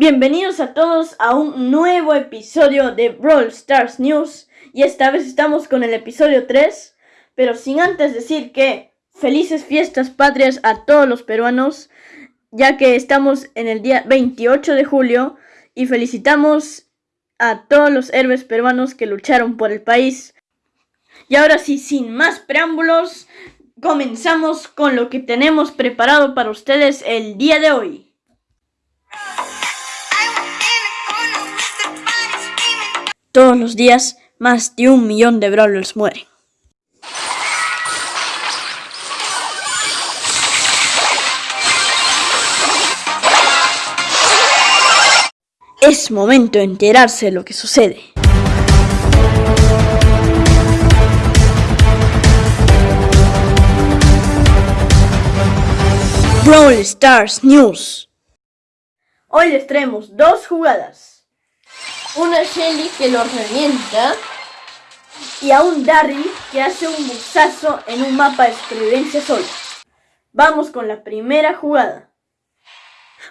Bienvenidos a todos a un nuevo episodio de Brawl Stars News y esta vez estamos con el episodio 3, pero sin antes decir que felices fiestas patrias a todos los peruanos, ya que estamos en el día 28 de julio y felicitamos a todos los héroes peruanos que lucharon por el país. Y ahora sí, sin más preámbulos, comenzamos con lo que tenemos preparado para ustedes el día de hoy. Todos los días, más de un millón de brawlers mueren. Es momento de enterarse de lo que sucede. Brawl Stars News. Hoy les traemos dos jugadas una Shelly que lo revienta y a un Darry que hace un buzazo en un mapa de supervivencia solo. Vamos con la primera jugada.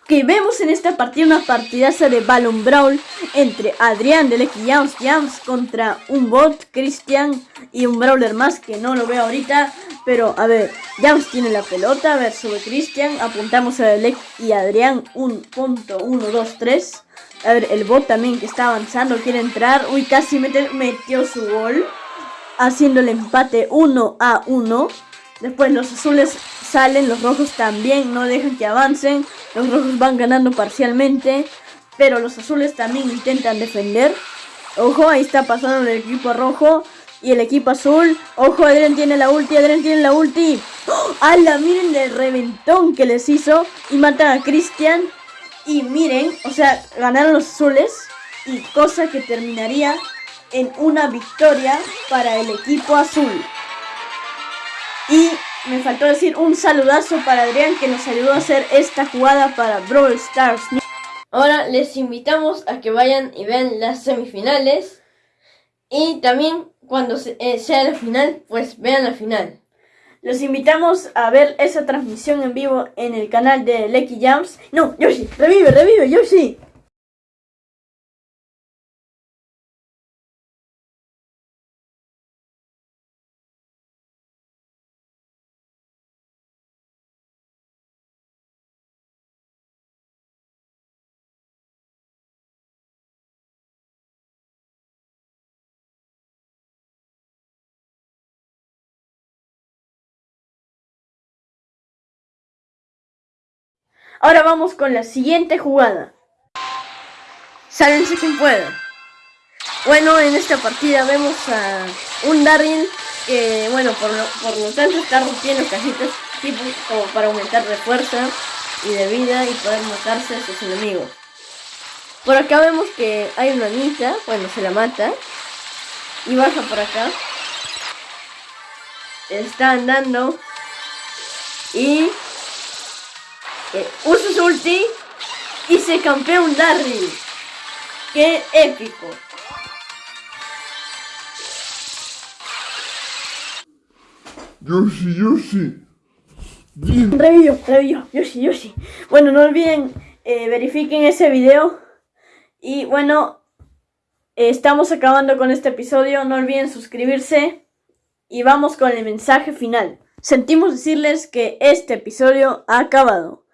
Ok, vemos en esta partida una partidaza de Ballon Brawl entre Adrián de Lucky Jams Jams contra un bot, Christian y un Brawler más que no lo veo ahorita. Pero a ver, Jams tiene la pelota, a ver, sobre Christian, apuntamos a Delec y Adrián, un punto, uno, dos, tres. A ver, el bot también que está avanzando quiere entrar. Uy, casi metió su gol. Haciendo el empate 1 a 1. Después los azules salen, los rojos también no dejan que avancen. Los rojos van ganando parcialmente. Pero los azules también intentan defender. Ojo, ahí está pasando el equipo rojo. Y el equipo azul. Ojo, Adrián tiene la ulti, Adrián tiene la ulti. ¡Oh! ¡Hala! Miren el reventón que les hizo. Y matan a Cristian. Y miren, o sea, ganaron los azules y cosa que terminaría en una victoria para el equipo azul. Y me faltó decir un saludazo para Adrián que nos ayudó a hacer esta jugada para Brawl Stars. Ahora les invitamos a que vayan y vean las semifinales. Y también cuando eh, sea la final, pues vean la final. Los invitamos a ver esa transmisión en vivo en el canal de Lecky Jams. No, Yoshi, revive, revive, Yoshi. Ahora vamos con la siguiente jugada. Sálense quien pueda. Bueno, en esta partida vemos a un Daryl que, bueno, por lo, por lo tanto está rompiendo cajitas tipo como para aumentar de fuerza y de vida y poder matarse a sus enemigos. Por acá vemos que hay una Anita, bueno, se la mata y baja por acá. Está andando y usa su ulti y se campea un Darryl. ¡Qué épico! Yoshi, Yoshi. Bien. Revivió, Yoshi, Yoshi. Bueno, no olviden, eh, verifiquen ese video. Y bueno, estamos acabando con este episodio. No olviden suscribirse. Y vamos con el mensaje final. Sentimos decirles que este episodio ha acabado.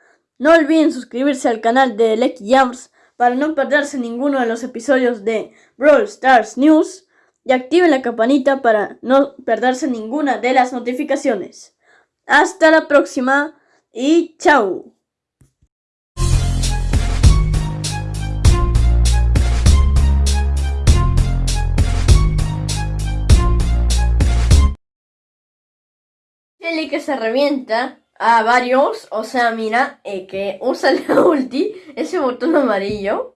No olviden suscribirse al canal de Lecky Jams para no perderse ninguno de los episodios de Brawl Stars News y activen la campanita para no perderse ninguna de las notificaciones. Hasta la próxima y chao. que se revienta a varios, o sea, mira, eh, que usa la ulti, ese botón amarillo,